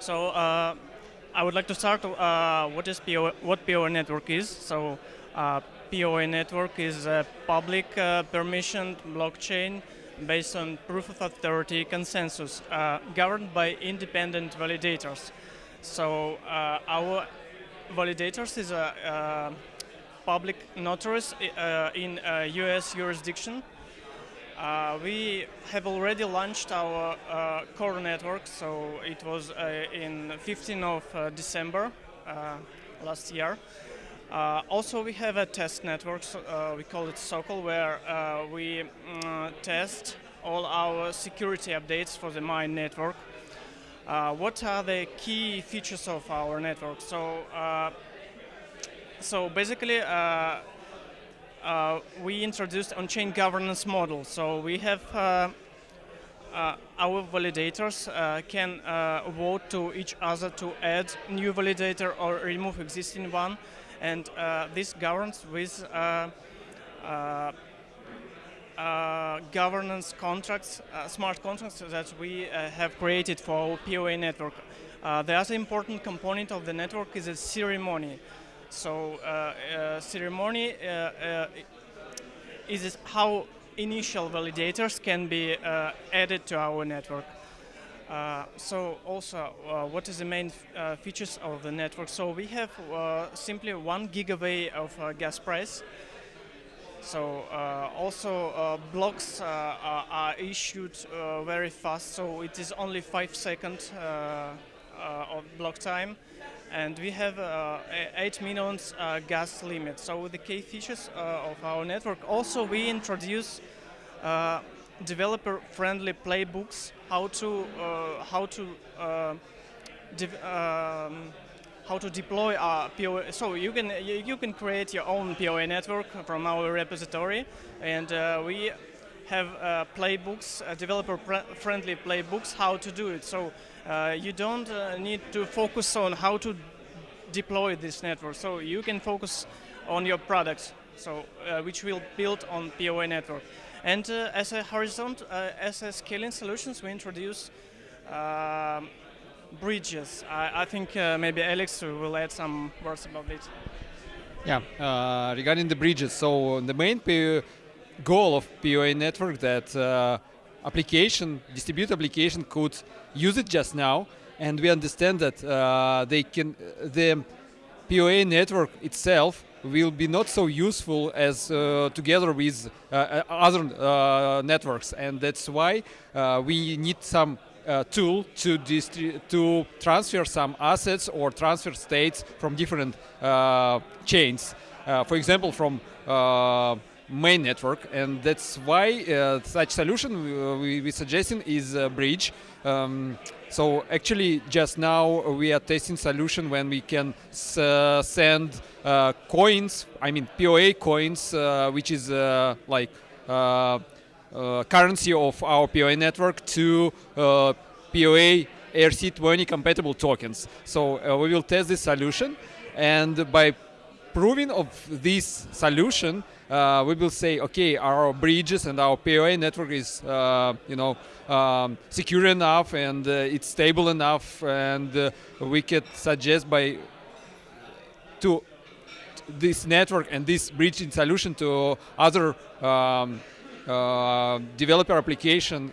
So uh, I would like to start. Uh, what is PO, what POA network is? So uh, POA network is a public uh, permissioned blockchain based on proof of authority consensus, uh, governed by independent validators. So uh, our validators is a public notaries in U.S. jurisdiction uh, we have already launched our uh, core network, so it was uh, in 15th of uh, December uh, last year. Uh, also, we have a test network, so, we call it Sokol, where we mm, test all our security updates for the Mine network. what are the key features of our network? So, so basically, uh, we introduced on-chain governance model. So we have uh, uh, our validators uh, can uh, vote to each other to add new validator or remove existing one, and uh, this governs with governance contracts, smart contracts that we have created for our POA network. the other important component of the network is a ceremony. So uh, uh, ceremony uh, is how initial validators can be added to our network. Uh, so also, uh, what is the main uh, features of the network? So we have simply one gigabyte of gas price. So also blocks are issued very fast. So it is only five seconds of block time and we have uh, 8 uh, gas limit. So the key features uh, of our network. Also, we introduce uh, developer-friendly playbooks, how to uh, how to uh, um, how to deploy our POA. So you can you, can create your own POA network from our repository, and we have playbooks, developer-friendly playbooks, how to do it. So uh, you don't uh, need to focus on how to deploy this network. So you can focus on your products, so uh, which will build on POA network. And uh, as a horizontal, uh, as a scaling solutions, we introduce um, bridges. I, I think uh, maybe Alex will add some words about it. Yeah, regarding the bridges, so the main goal of POA network that application, distributed application could use it just now, and we understand that uh, they can the POA network itself will be not so useful as uh, together with uh, uh other uh, networks, and that's why uh, we need some tool to to transfer some assets or transfer states from different chains. for example, from main network and that's why uh, such solution we, we suggesting is a bridge. Um, so actually just now we are testing solution when we can uh, send uh, coins i mean poa coins uh, which is uh, like uh, currency of our poa network to poa ERC20 compatible tokens. So we will test this solution and by proving of this solution uh, we will say, okay, our bridges and our POA network is, uh, you know, um, secure enough and uh, it's stable enough, and uh, we could suggest by to this network and this bridging solution to other um, uh, developer application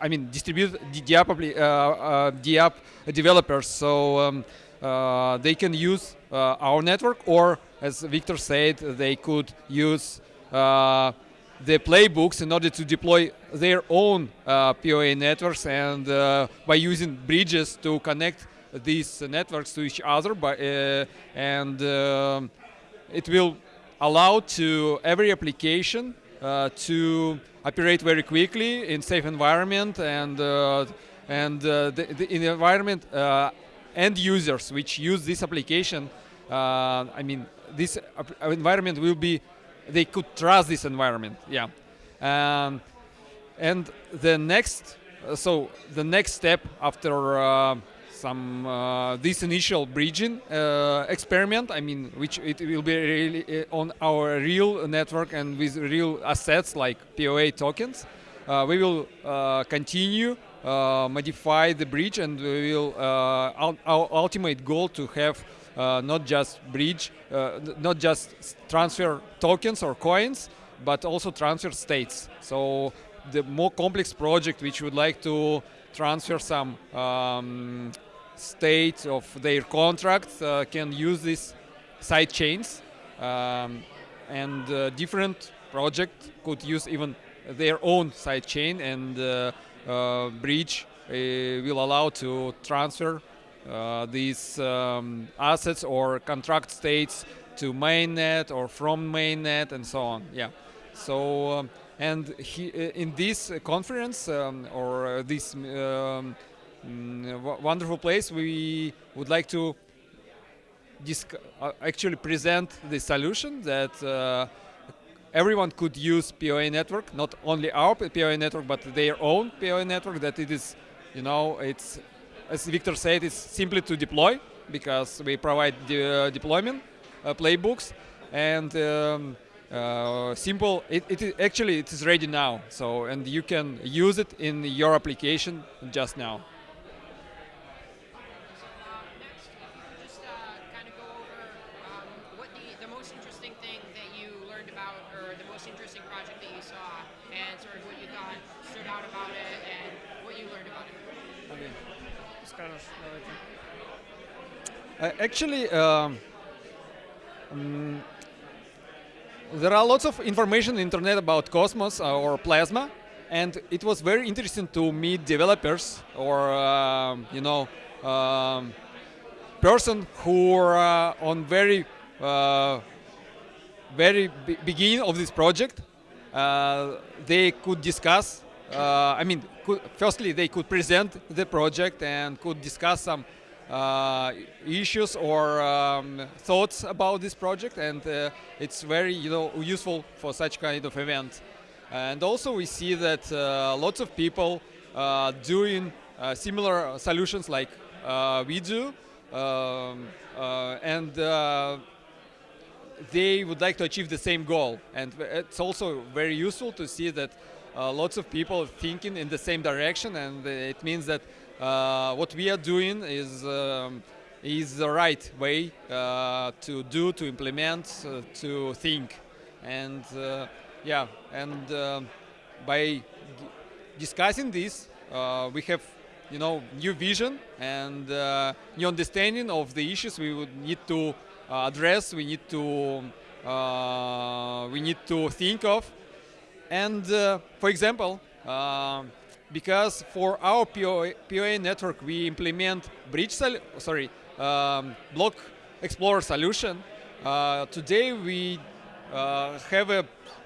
I mean, distributed DApp, uh, DApp developers, so um, uh, they can use uh, our network or as Victor said, they could use uh, the playbooks in order to deploy their own uh, POA networks and uh, by using bridges to connect these networks to each other by, uh, and um, it will allow to every application uh, to operate very quickly in safe environment and uh, and the, the, in the environment end users which use this application I mean this environment will be, they could trust this environment, yeah. Um, and the next, uh, so the next step after uh, some uh, this initial bridging uh, experiment, I mean, which it will be really uh, on our real network and with real assets like POA tokens, uh, we will continue uh, modify the bridge, and we will uh, our ultimate goal to have uh, not just bridge, uh, not just transfer tokens or coins, but also transfer states. So the more complex project which would like to transfer some um, state of their contracts uh, can use these side chains um, and uh, different project could use even their own side chain and uh, uh bridge uh, will allow to transfer uh, these um, assets or contract states to mainnet or from mainnet and so on yeah. So um, and he, in this conference um, or this um, mm, wonderful place, we would like to uh, actually present the solution that uh, everyone could use POA network, not only our POA network, but their own POA network. That it is, you know, it's as Victor said, it's simply to deploy because we provide the uh, deployment uh, playbooks and. Um, uh, simple it, it actually it is ready now so and you can use it in your application just now actually, um, um, there are lots of information on internet about Cosmos uh, or Plasma, and it was very interesting to meet developers or um, you know um, person who are uh, on very uh, very beginning of this project. Uh, they could discuss. Uh, I mean, could, firstly, they could present the project and could discuss some uh, issues or um, thoughts about this project and uh, it's very you know useful for such kind of event. And also we see that uh, lots of people uh, doing uh, similar solutions like uh, we do um, and they would like to achieve the same goal. And it's also very useful to see that lots of people are thinking in the same direction and it means that uh, what we are doing is um, is the right way uh, to do, to implement, uh, to think, and uh, yeah, and um, by discussing this, uh, we have you know new vision and uh, new understanding of the issues we would need to address. We need to we need to think of, and for example because for our POA, POA network we implement bridge sorry um, block explorer solution. Uh, today we uh, have a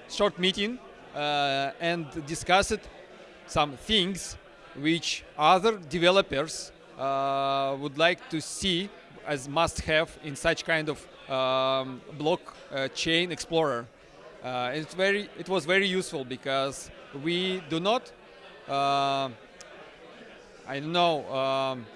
short meeting uh, and discussed some things which other developers uh, would like to see as must-have in such kind of um, block uh, chain explorer. Uh, it's very, it was very useful because we do not uh, I don't know, um,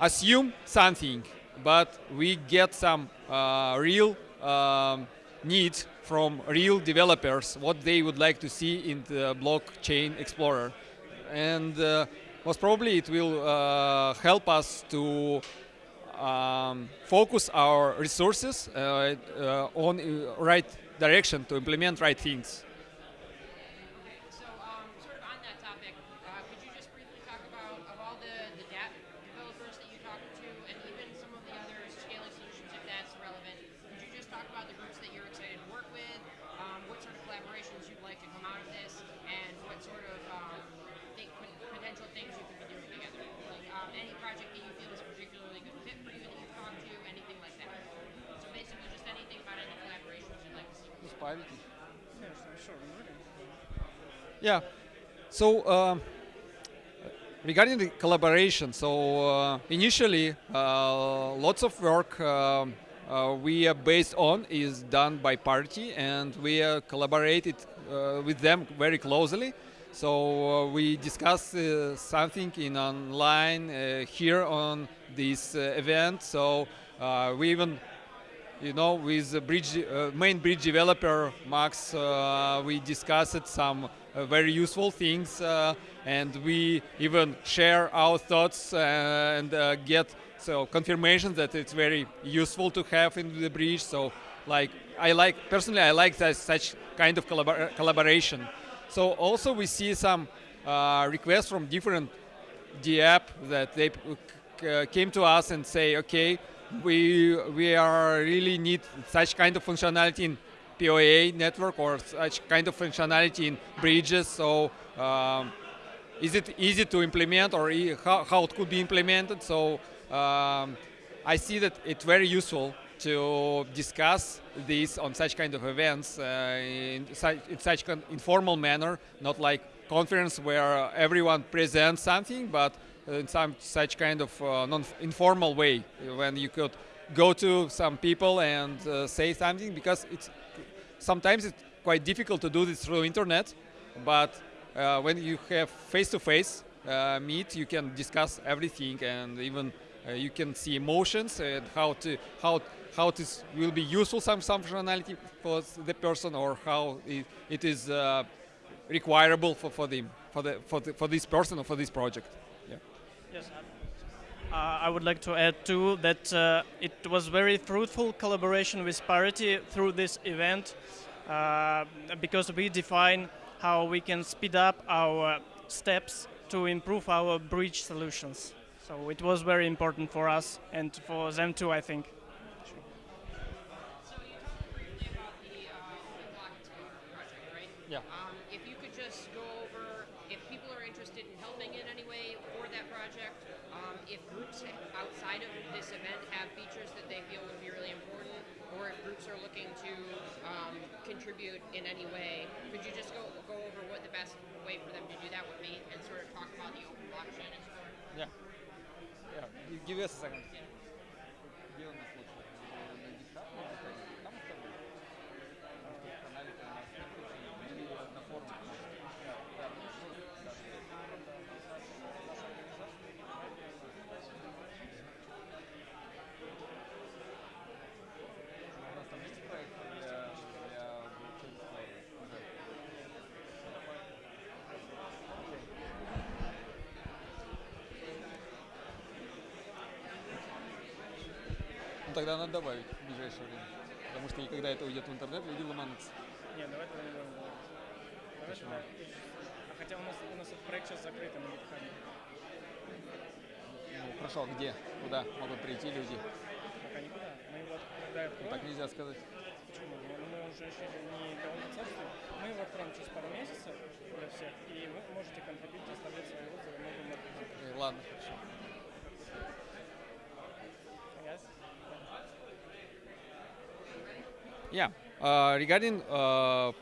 assume something, but we get some uh, real um, needs from real developers, what they would like to see in the blockchain explorer. And uh, most probably it will uh, help us to um, focus our resources uh, uh, on right direction to implement right things. Yeah. So um, regarding the collaboration, so uh, initially uh, lots of work um, uh, we are based on is done by Parity and we are collaborated uh, with them very closely. So uh, we discuss uh, something in online here on this event. So we even you know, with bridge, uh, main bridge developer, Max, uh, we discussed some uh, very useful things. and we even share our thoughts and uh, get so confirmation that it's very useful to have in the bridge. So like I like personally I like that such kind of collabor collaboration. So also we see some uh, requests from different DApp that they uh, came to us and say, okay, we we are really need such kind of functionality in POA network or such kind of functionality in bridges. So um, is it easy to implement or e how, how it could be implemented? So um, I see that it's very useful to discuss this on such kind of events uh, in, such, in such informal manner, not like conference where everyone presents something, but in some such kind of uh, non-informal way when you could go to some people and uh, say something because it's sometimes it's quite difficult to do this through internet, but uh, when you have face-to-face -face, meet, you can discuss everything and even uh, you can see emotions and how to how how this will be useful some some functionality for the person or how it, it is uh, requirable for for them for the for the, for this person or for this project. Yeah. Yes. Uh, I would like to add too that uh, it was very fruitful collaboration with Parity through this event uh, because we define how we can speed up our steps to improve our bridge solutions. So it was very important for us and for them too, I think. Yeah. Um, if you could just go over if people are interested in helping in any way for that project, um, outside of this event have features that they feel would be really important, or if groups are looking to um, contribute in any way, could you just go go over what the best way for them to do that would be and sort of talk about the open blockchain explorer? Yeah. Yeah. Give us a second. Ну тогда надо добавить в ближайшее время. Потому что когда это уйдет в интернет, люди ломанутся. Нет, давай тогда не будем. Давай Почему? А хотя у нас, у нас этот проект сейчас закрыт на GitHub. Ну хорошо, где? Куда могут прийти люди? Пока никуда. Мы его когда Ну, откроем, так нельзя сказать. почему? Ну, мы уже решили не довольно царствуем. Мы его откроем через пару месяцев для всех, и вы можете контрибьютить, оставлять свои отзывы, Ладно, хорошо. Yeah, uh, regarding uh, uh,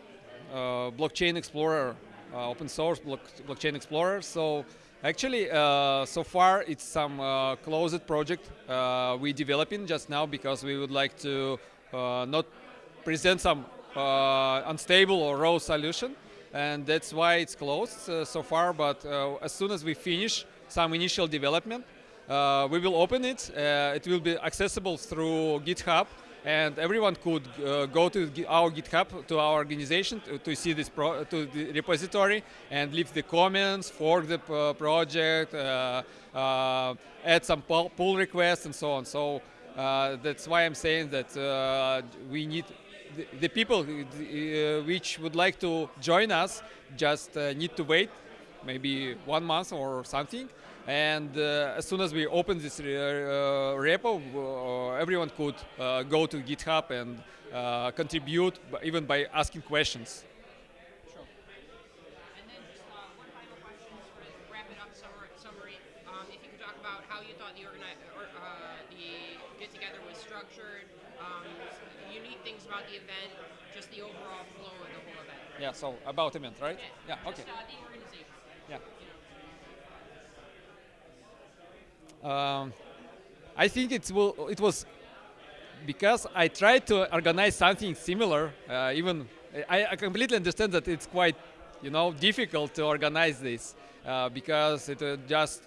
blockchain explorer, open source block, blockchain explorer. So actually, so far it's some closed project uh, we developing just now because we would like to not present some unstable or raw solution, and that's why it's closed uh, so far. But uh, as soon as we finish some initial development, uh, we will open it. Uh, it will be accessible through GitHub, and everyone could uh, go to our GitHub to our organization to, to see this to the repository and leave the comments, fork the project, uh, uh, add some pull, requests, and so on. So uh, that's why I'm saying that uh, we need the, the people uh, which would like to join us just uh, need to wait maybe one month or something. And uh, as soon as we open this re- uh, repo, uh, everyone could uh, go to GitHub and uh, contribute, even by asking questions. And then just uh, one final question, sort of wrap it up summary. summary. Um, if you could talk about how you thought the organi- uh, the get together was structured, um, unique things about the event, just the overall flow of the whole event. Yeah, so about the event, right? Yeah, okay. Just, uh, the organization. Yeah. Um, I think it will. It was because I tried to organize something similar. Uh, even I, I completely understand that it's quite, you know, difficult to organize this uh, because it's uh, just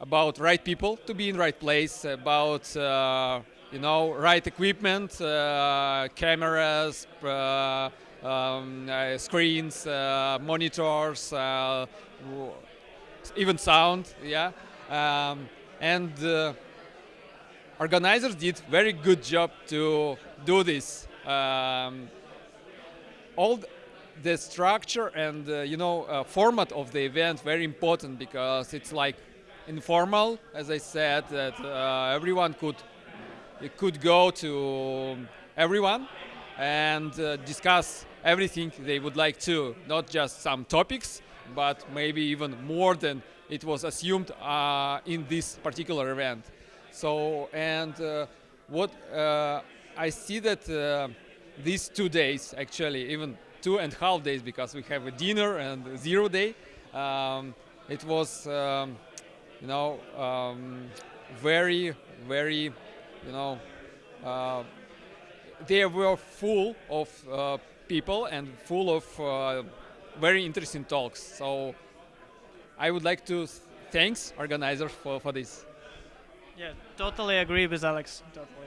about right people to be in right place, about uh, you know right equipment, uh, cameras, uh, um, screens, monitors. Even sound, yeah. Um, and uh, organizers did very good job to do this. Um, all the structure and uh, you know uh, format of the event very important because it's like informal, as I said, that uh, everyone could could go to everyone and uh, discuss everything they would like to, not just some topics, but maybe even more than it was assumed uh, in this particular event. So, and uh, what uh, I see that these two days, actually, even two and a half days, because we have a dinner and zero day, um, it was, um, you know, um, very, very, you know, uh, they were full of uh, people and full of uh, very interesting talks. So I would like to thanks organizers for, for this. Yeah, totally agree with Alex. Totally.